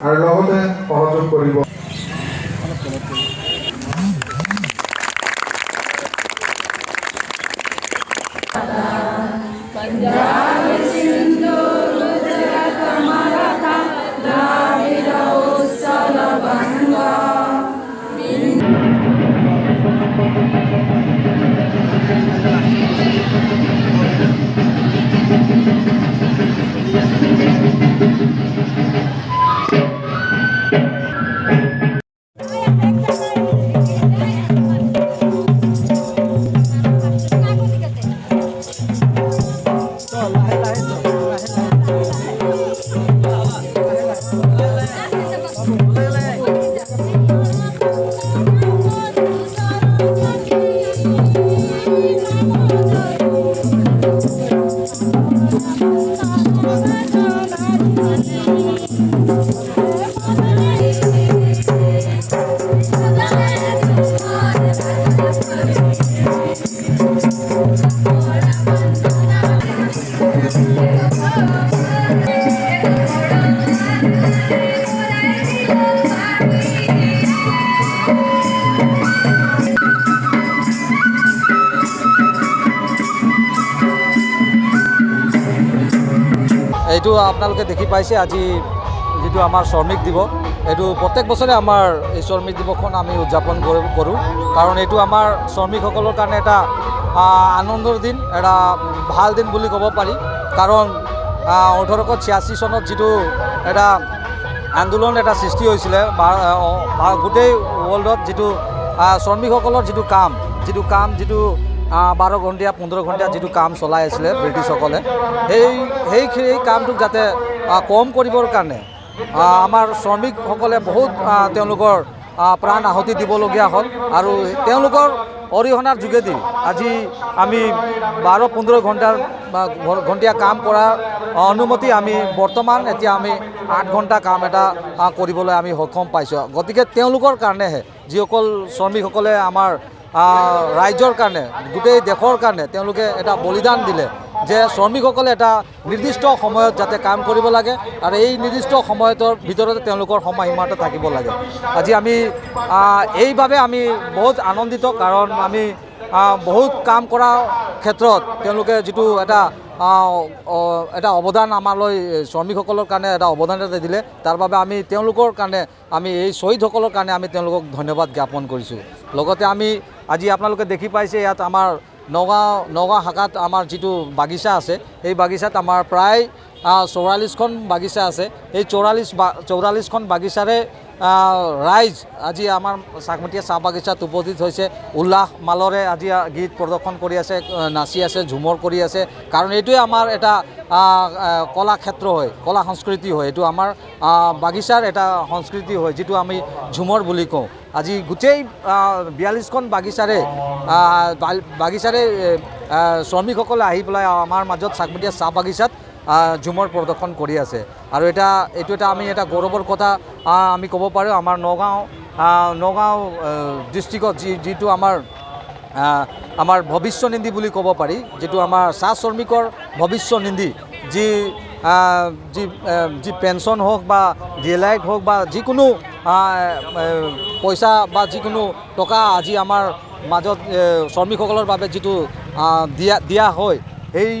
আৰু লগতে সহযোগ কৰিব। এইটো আপোনালোকে দেখি পাইছে আজি যিটো আমাৰ শ্ৰমিক দিৱস এইটো প্ৰত্যেক বছৰে আমাৰ এই শ্ৰমিক দিৱসখন আমি উদযাপন কৰি কৰোঁ। কাৰণ এইটো আমাৰ শ্ৰমিকসকলৰ কাৰণে এটা আনন্দৰ দিন এটা ভাল দিন বুলি ক'ব পাৰি। কাৰণ ওঠৰশ ছিয়াশী চনত যিটো এটা আন্দোলন এটা সৃষ্টি হৈছিলে গোটেই ৱৰ্ল্ডত যিটো শ্ৰমিকসকলৰ যিটো কাম যিটো কাম যিটো বাৰ ঘণ্টীয়া পোন্ধৰ ঘণ্টীয়া যিটো কাম চলাই আছিলে ব্ৰিটিছসকলে সেই সেই কামটোক যাতে কম কৰিবৰ কাৰণে আমাৰ শ্ৰমিকসকলে বহুত তেওঁলোকৰ প্ৰাণ আহুতি দিবলগীয়া হ'ল আৰু তেওঁলোকৰ অৰিহণাৰ যোগেদি আজি আমি বাৰ পোন্ধৰ ঘণ্টাৰ ঘণ্টীয়া কাম কৰাৰ অনুমতি আমি বৰ্তমান এতিয়া আমি আঠ ঘণ্টা কাম এটা কৰিবলৈ আমি সক্ষম পাইছোঁ। গতিকে তেওঁলোকৰ কাৰণেহে যিসকল শ্ৰমিকসকলে আমাৰ ৰাইজৰ কাৰণে গোটেই দেশৰ কাৰণে তেওঁলোকে এটা বলিদান দিলে যে শ্ৰমিকসকলে এটা নিৰ্দিষ্ট সময়ত যাতে কাম কৰিব লাগে আৰু এই নিৰ্দিষ্ট সময়ৰ ভিতৰতে তেওঁলোকৰ সময়সীমা এটা থাকিব লাগে। আজি আমি এইবাবে আমি বহুত আনন্দিত কাৰণ আমি বহুত কাম কৰাৰ ক্ষেত্ৰত তেওঁলোকে যিটো এটা এটা অৱদান আমালৈ শ্ৰমিকসকলৰ কাৰণে এটা অৱদান এটা দিলে তাৰ বাবে আমি তেওঁলোকৰ কাৰণে আমি এই শ্বহীদসকলৰ কাৰণে আমি তেওঁলোকক ধন্যবাদ জ্ঞাপন কৰিছোঁ। লগতে আমি আজি আপোনালোকে দেখি পাইছে ইয়াত আমাৰ নগাঁও নগাঁও শাখাত আমাৰ যিটো বাগিচা আছে এই বাগিচাত আমাৰ প্ৰায় চৌৰাল্লিছখন বাগিচা আছে। এই চৌৰাল্লিছ বা চৌৰাল্লিছখন বাগিচাৰে ৰাইজ আজি আমাৰ চাকমতীয়া চাহ বাগিচাত উপস্থিত হৈছে। উল্লাস মালৰে আজি গীত প্ৰদৰ্শন কৰি আছে নাচি আছে ঝুমৰ কৰি আছে। কাৰণ এইটোৱে আমাৰ এটা কলাক্ষেত্ৰ হয় কলা সংস্কৃতি হয়। এইটো আমাৰ বাগিচাৰ এটা সংস্কৃতি হয় যিটো আমি ঝুমৰ বুলি কওঁ। আজি গোটেই বিয়াল্লিছখন বাগিচাৰে বাগিচাৰে শ্ৰমিকসকলে আহি পেলাই আমাৰ মাজত চাকমতীয়া চাহ বাগিচাত ঝুমৰ প্ৰদৰ্শন কৰি আছে। আৰু এটা এইটো এটা আমি এটা গৌৰৱৰ কথা আমি ক'ব পাৰোঁ আমাৰ নগাঁও নগাঁও ডিষ্ট্ৰিক্টত যি যিটো আমাৰ আমাৰ ভৱিষ্যনিধি বুলি ক'ব পাৰি যিটো আমাৰ চাহ শ্ৰমিকৰ ভৱিষ্যনিধি যি যি যি পেঞ্চন হওক বা ডি এল আইত হওক বা যিকোনো পইচা বা যিকোনো টকা আজি আমাৰ মাজত শ্ৰমিকসকলৰ বাবে যিটো দিয়া দিয়া হয় সেই